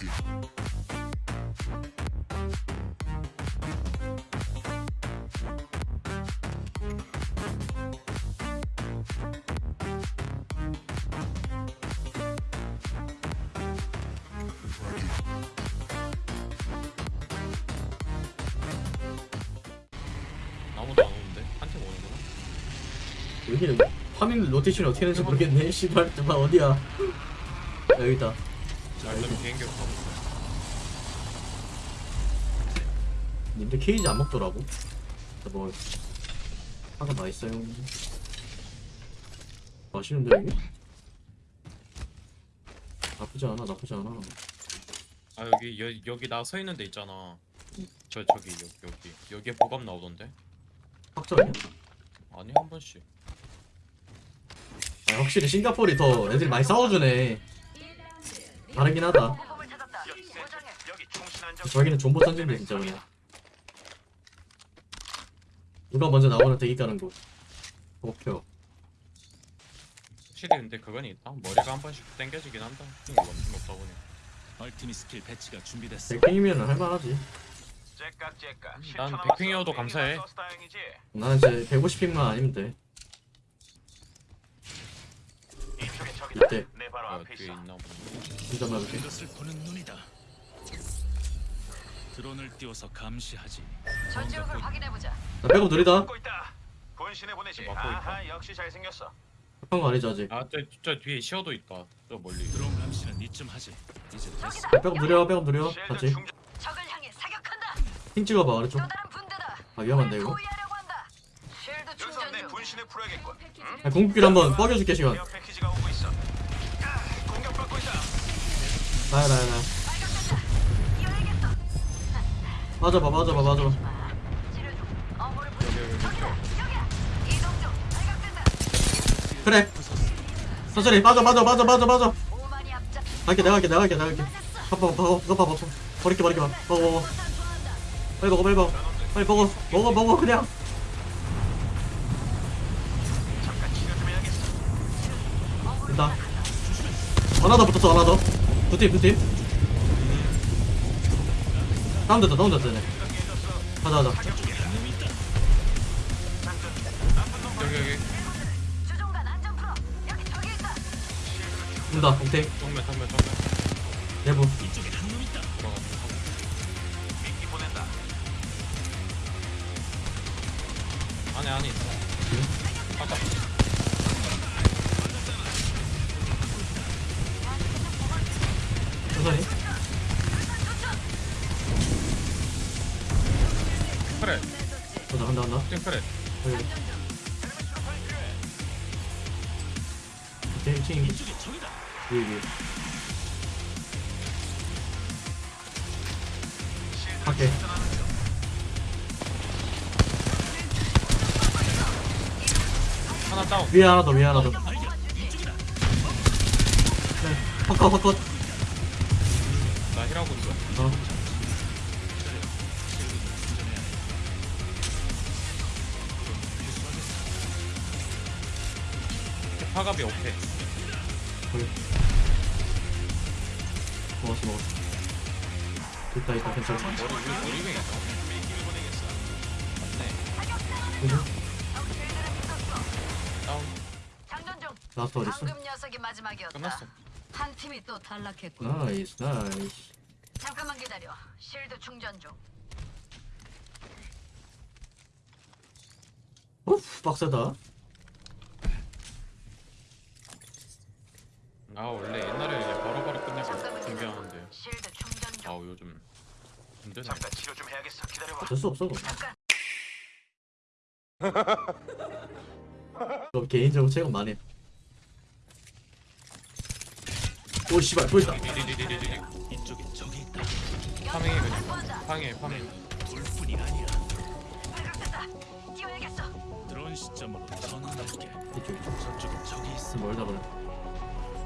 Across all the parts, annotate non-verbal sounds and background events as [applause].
it. 아무도 안 오는데? 한팀 오는구나. 여기는 파밍 로테이션이 어떻게 되는지 모르겠네. 씨발 정말 어디야? 야, 여기 있다 자 일단 비행기로 가고 있어. 님들 케이지 안 먹더라고 뭐 하나 다 있어요 맛있는데 이게? 나쁘지 않아 나쁘지 않아 아 여기 여, 여기 나 서 있는 데 있잖아. 저 저기 여기 여기 여기에 보감 나오던데. 확정이야? 아니 한 번씩. 아, 확실히 싱가포르이 더 애들이 많이 싸워주네 다르긴 하다 저기는 존버 던진데 진짜 그냥 누가 먼저 나오는 대기 까는 거 목표 확실히 근데 그건 있다. 머리가 한 번씩 당겨지긴 한다. 엄청 높다 보니. 얼티밋 스킬 배치가 준비됐어. 백팽이면 할만하지 난 백핑이어도 감사해. 나는 이제 150픽만 아니면 돼 이때 아, 뒤에 있나 보네. 진짜 말할게 이것을 보는 눈이다. 드론을 띄워서 감시하지. 전지역을 확인해 보자. 나 백업 느리다 막고 있다. 본신에 보내지. 막고 아하, 역시 잘 생겼어. 급한 거 아니지 아직 아 저 저 뒤에 시어도 있다. 저 멀리. 드론 감시는 이쯤 하지. 이제 됐어. 느려 백업 느려 실드 같이. 적을 향해 사격한다. 핑 찍어봐 아래쪽 또 다른 분대다. 아 위험한데 이거 분신을 풀어야겠군. 아, 공격기를 한번 뻐겨줄게 시간 케어 패키지가 오고 있어. 아, 공격받고 있다. 나야 나야 나야. 맞아봐 맞아봐 맞아봐. 그래 천천히 빠져 빠져 빠져 빠져 빠져 오만이 앞잡. 갈게 내가 갈게 내가 갈게 내가 갈게 맞았어. 봐봐 봐봐 봐봐 봐봐 버릴게 버릴게 봐 먹어 먹어. 빨리 먹어 빨리 먹어 빨리 먹어 먹어 먹어 그냥 됐다 하나 더 붙었어 하나 더두팀두팀 다운됐다 다운됐다 네 가자 가자 여기 여기 주종관 안전 풀어. 여기 저기 있다. 온다 오케이 정면 정면 정면. 내부 보낸다. 안에 안에 있어. 아까 갈게 하나 다운. 위에 하나 더 위에 하나 더 네, 바꿔 바꿔 나 힐하고 있어. 어 파갑이 오케이. 먹었어 먹었어 됐다 됐다 괜찮아 머리 우리. 장전 중. last 어딨어? 방금 녀석이 마지막이었다. 끝났어. 한 팀이 또 탈락했군. nice nice 잠깐만 기다려. shield 충전 중. 오프 빡세다 아 원래 옛날에 아우 요즘 힘드네. 잠깐 치료 좀 해야겠어. 기다려봐. 어쩔 수 없어. 너 [laughs] 개인적으로 체감 많이 해. 오 씨발 디디디디디디. 이쪽에 적이 있다. 파밍해 그냥. 파밍해 파밍. 둘뿐이 아니야. 드론 시점으로 전환할게. 이쪽 이쪽 저쪽에 적이 있어. 멀다 그래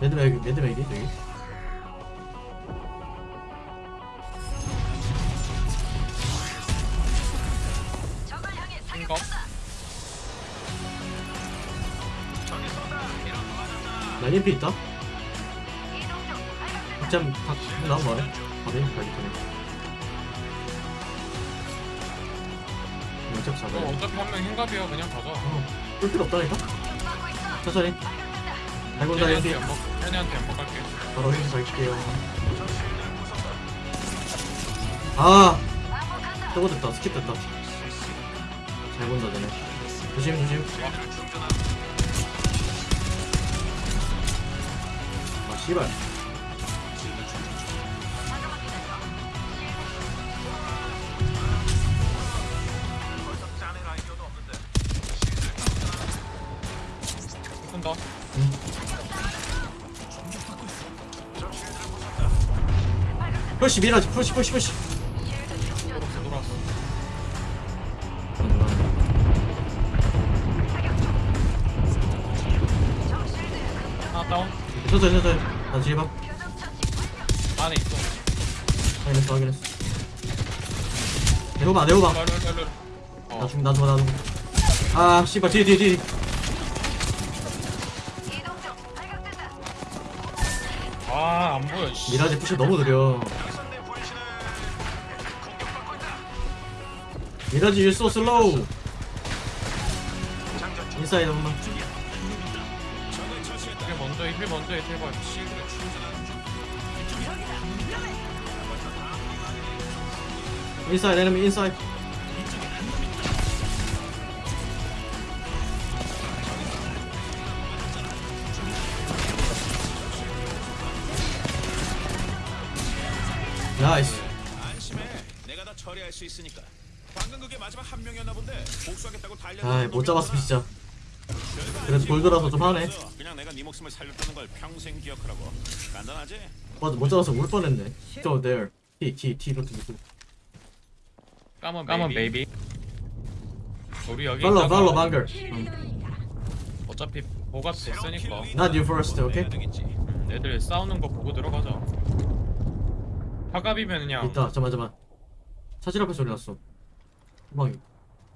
매드맥 매드맥이 저기 1피 있다? 짬, 각, 나 말해. 바로 1피 가기 전에. 어차피 잡아 어, 어차피 한 명 흰갑이야. 그냥 가자. 어, 볼 필요 없다니까? 천천히. 달군다, 1피. 현이한테 연막 갈게. 바로 1피 갈게요. 아! 저거 됐다. 스킵 됐다. 잘 본다, 쟤네. 조심, 조심. 씨발. 쏜다 push 미라지 push push push. 돌아왔어 하나 다운 천천히 천천히 나 뒤에 봐. 안에 있어 확인했어 확인했어 내려봐 내려봐 일로 일로 일로 일로 나어 죽, 나 죽어, 나 죽어. 아, 씨발, 뒤에, 뒤에, 뒤에. 이동 중. 발각됐다. 아, 안 보여. 씨. 미라지 push 너무 느려. 미라지. 장전 중. inside 한 번만. 적을 처치했다. heal 먼저, heal 먼저, inside, enemy inside. nice. 안심해. 내가 다 처리할 수 있으니까. 방금 그게 마지막 한 명이었나 본데 복수하겠다고 달려. 아이, 못 잡았어, 진짜. 그래도 gold라서 좀 하네. 그냥 내가 네 목숨을 살렸다는 걸 평생 기억하라고. 간단하지? 맞아, 못 잡아서 울 뻔했네. So there. T, T, T 로트 로트. 까만, 까만 베이비. 우리 여기 팔로, 있다가 팔로, 방글. 어차피 보가 됐으니까 Not you first, okay? 되겠지. 애들 싸우는 거 보고 들어가자. 화갑이면 그냥 있다, 잠만, 잠만. 차질 앞에 소리 났어. 후방이.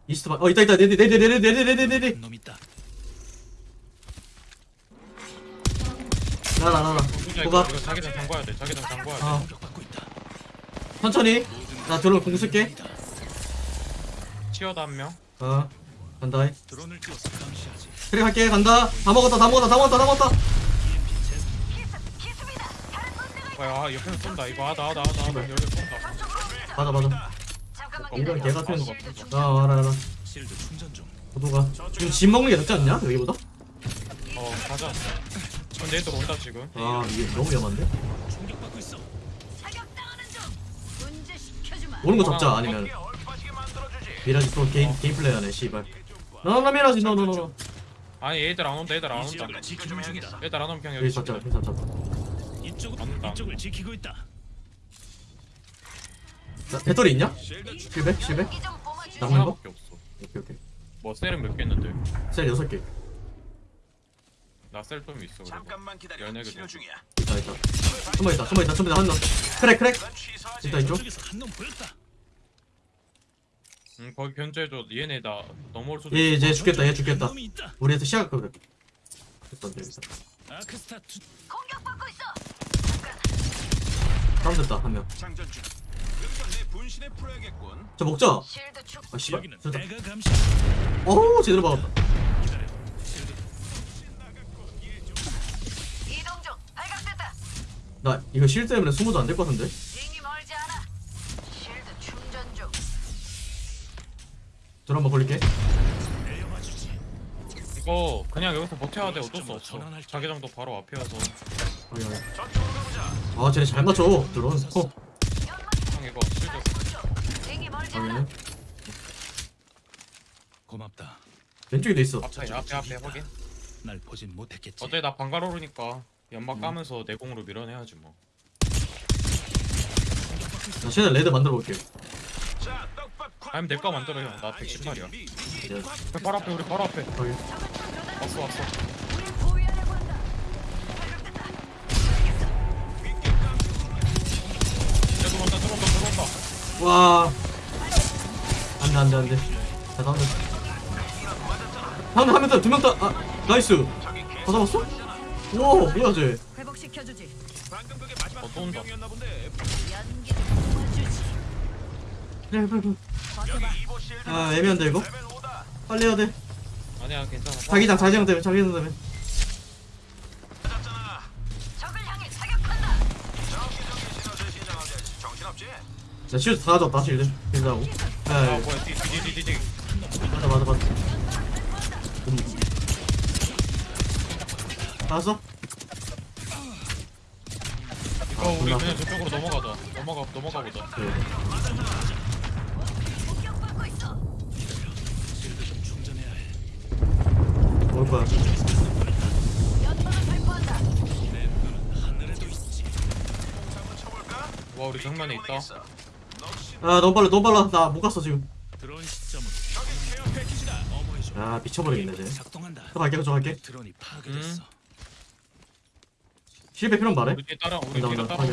이스트 방, 어, 있다, 있다, 네네, 네네, 네네, 네네, 네네, 네네. 놈 있다. 나라, 나라. 이거 호가. 이거 자기장 잠궈야 돼. 자기장 잠궈야 돼. 어, 공격받고 있다. 천천히. 나 드론 공 쓸게. 치어다 한 명. 어, 간다. 드론을 띄워서 감시하지. 그래, 갈게. 간다. 다 먹었다, 다 먹었다, 다 먹었다, 다 먹었다. 키스, 키스입니다. 다른 군대가 야, 아, 옆에서 쏜다. 이거 하다, 하다, 하다, 하다. 여기 쏜다. 맞아, 맞아. 엉덩이. 개 같은 거. 어, 충전 알아, 알아. 실드 충전 중. 도도가. 지금 집 먹는 게 낫지 않냐? 여기보다? 어, 가자. 근데 얘들 온다 지금. 아, 이게 너무 위험한데? 공격받고 있어. 사격당하는 중. 문제 시켜주마. 오는 거 잡자, 아니면. 미라지 또 게임, 게임 플레이 하네, 씨발. 너너 미라지, 너, 너, 너. 아니 얘들 안 온다. 얘들 안이 온다. 얘들 안 오면 그냥 여기 여기 잡자. 여기 잡자. 이쪽을 안다. 이쪽을 지키고 있다. 자, 배터리 있냐? 실드 주- 실백? 실백? 이좀 뿜어주지. 남는 거? 하나밖에 없어. 오케이, 오케이. 뭐 cell은 몇 개 있는데? cell 여섯 개. 나 cell 좀 있어. 잠깐만 기다려. 연예계 치료. 중이야. 있다, 있다. 숨어 있다, 숨어 있다, 숨어 있다, 한 명. crack, crack. 진짜 이쪽? 저쪽에서 한놈 보였다. 응 거기 견제해줘. 얘네 나 넘어올 수도. 얘, 있어. 얘 죽겠다, 얘 죽겠다. 우리한테 시야가 그래. 됐다, 여기서. 공격받고 있어. 다운 됐다, 한 명. 장전 중. 여기서 내 분신을 풀어야겠군. 저 먹자. 아, 씨발. 됐다. 어우, 제대로. 발각됐다. 나 이거 실 때문에 숨어도 안 될 것 같은데? Dur 한번 걸릴게. 이거 그냥 여기서 버텨야 돼. 어쩔 수 없어. 자기장도 바로. 저쪽으로 가보자. 아, 쟤네 잘 맞춰. 드론. 어, 형 이거 실드. 고맙다. 왼쪽에도 있어. 앞에 앞에 앞에 확인. 날 보진 못했겠지. 어차피 나 방가로르니까 연막 까면서 내공으로 밀어내야지 뭐. 나 쟤네 레드 만들어 볼게. 자, 아니면 내거 뽑아. 만들어, 형. 나 아니, 110마리야. 미- 미- 네. 바로 앞에 우리 바로 앞에. 확인. 왔어 왔어. 야 들어온다 들어온다 들어온다. 와. 안 돼, 안 돼, 안 돼. 자, 다운돼. 다운돼, 하면 돼. 두명 다. 아, nice. 다 잡았어? 우와, 뭐야, 쟤. 회복시켜주지. 방금 그게 마지막 어, 또한 온다. 명이었나 본데. 연기 빨리 빨리 실드 아 애매한데 이거? 레벨 5다. 빨리 해야 돼. 아니야 괜찮아. 자기장 자기장 때문에 자기장 때문에? 나 실드 다. 가져왔다 실드 실드하고 아. 에 뭐야 뒤뒤뒤뒤 맞아 맞아 맞아. 음. 나왔어? 이거 우리. 그냥 저쪽으로 넘어가자. 넘어가 넘어가 보자. 그래 올 거야? 와 우리 정면에 있다 아 너무 빨라 너무 빨라 나 못 갔어 지금. 아 미쳐버리겠네 쟤. 또 갈게 또 갈게 드론이 파괴됐어. 실패 필요는 말해 우리 따라 우리. 따라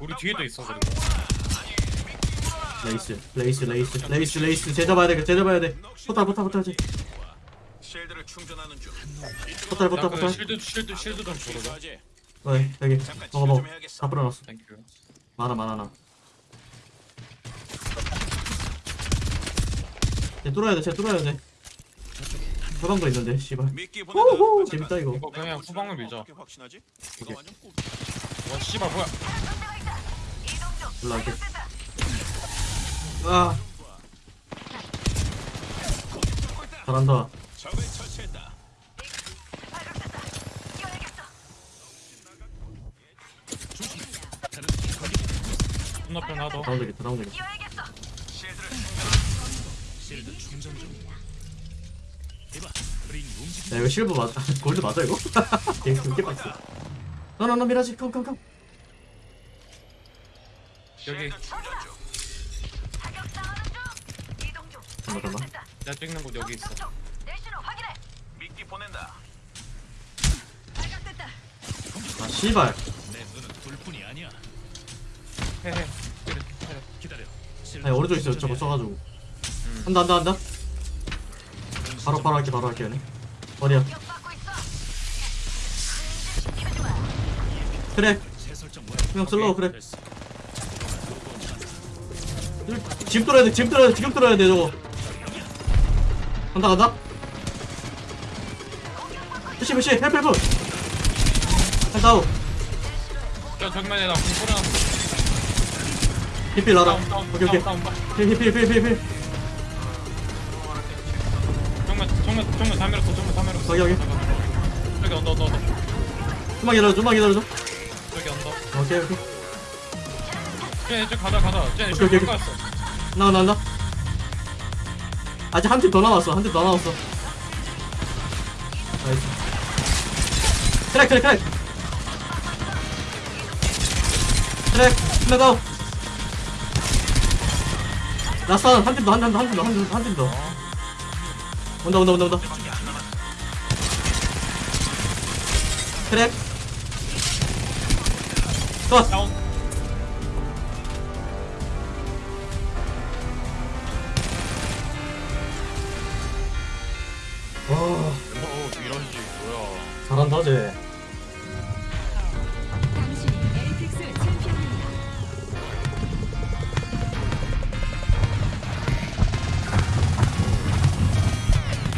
우리 뒤에도 있어 그리고 레이스 레이스 레이스 레이스 레이스 쟤 잡아야 돼쟤 잡아야 돼 portal portal portal shield를 충전하는 중. portal portal portal shield shield shield 좀 줘라 필요하지? 네 여기 먹어 먹어. 다 뿌려놨어 thank you 많아 많아 나. 쟤 뚫어야 돼쟤 뚫어야 돼 저방도 있는데 씨발 미끼 호호 보낸다. 재밌다 이거 이거 그냥 후방을 밀자 어떻게 확신하지? 이거. 완전 꿀. 와 씨발 뭐야. 올라갈게. 아. 잘한다. 건너편 하나 더. 다운 되겠다 다운 되겠다. 야 이거 실버 맞아. [laughs] 골드 맞아 이거? [laughs] 되게 그게 빡세. 너너너 미라지. 컴컴 컴. 여기 잠깐만, 잠깐만. 내가 찍는 곳 여기 있어. 미끼 보낸다. 아 씨발 내 눈은 둘뿐이 아니야. 헤헤 기다려. 실드 아니 오른쪽 있어 저거 써가지고 음. 한다 한다 한다 바로 바로 할게 바로 할게 어디야. 그래 새 설정 뭐야? 그냥 슬로우 그래 됐어. 지금 뚫어야 돼 지금 뚫어야 돼 지금 뚫어야 돼 저거 간다 간다. 푸시 푸시 헬프 헬프. 다운 저 정면에 나 공포랑 히필 나라. 다운 다운 오케이 오케이. 다운 다운 힐힐힐힐힐. 정면 정면 정면 다 밀었어 정면 다 밀었어. 거기, 여기. 저기 under under under. 좀만 기다려 좀만 기다려 줘. 저기 under. 오케이 오케이. 쟤 이쪽 가자 가자. 쟤 오케이, 오케이. 가까웠어. 나와 나온다 아직 한 팀 더 남았어 한 팀 더 남았어. nice. crack crack crack. crack 더. 라스트 한팀 더 한 팀 더 한 팀 더 한 팀 더 한 팀 더. 온다 온다 온다 온다. 트랙. 컷 잘한다 쟤.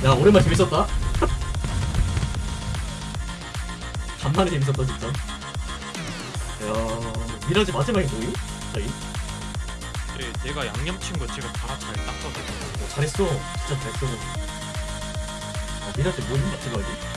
야 오랜만에 재밌었다 간만에 재밌었다 진짜 야 미라지 마지막에 뭐임? 저희? 쟤 내가 양념친 거 지금 다잘 닦아서 어, 잘했어 진짜 잘했어 아, 미라지 뭐임 마지막에?